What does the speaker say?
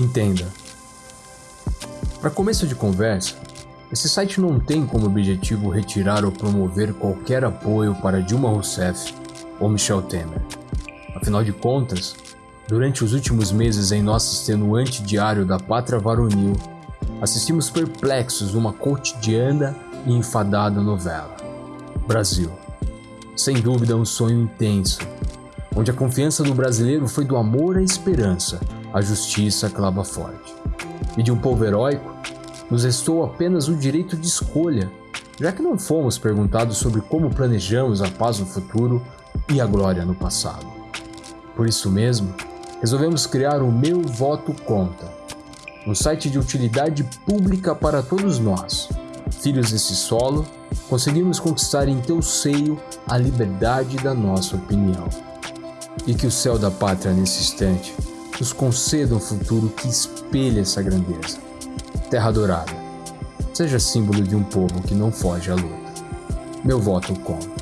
Entenda. Para começo de conversa, esse site não tem como objetivo retirar ou promover qualquer apoio para Dilma Rousseff ou Michel Temer. Afinal de contas, durante os últimos meses em nosso extenuante diário da pátria varonil, assistimos perplexos uma cotidiana e enfadada novela. Brasil. Sem dúvida um sonho intenso, onde a confiança do brasileiro foi do amor à esperança, a justiça clava forte. E de um povo heróico, nos restou apenas o direito de escolha, já que não fomos perguntados sobre como planejamos a paz no futuro e a glória no passado. Por isso mesmo, resolvemos criar o Meu Voto Conta, um site de utilidade pública para todos nós. Filhos desse solo, conseguimos conquistar em teu seio a liberdade da nossa opinião. E que o céu da pátria nesse instante nos conceda um futuro que espelhe essa grandeza. Terra Dourada, seja símbolo de um povo que não foge à luta. Meu voto conta.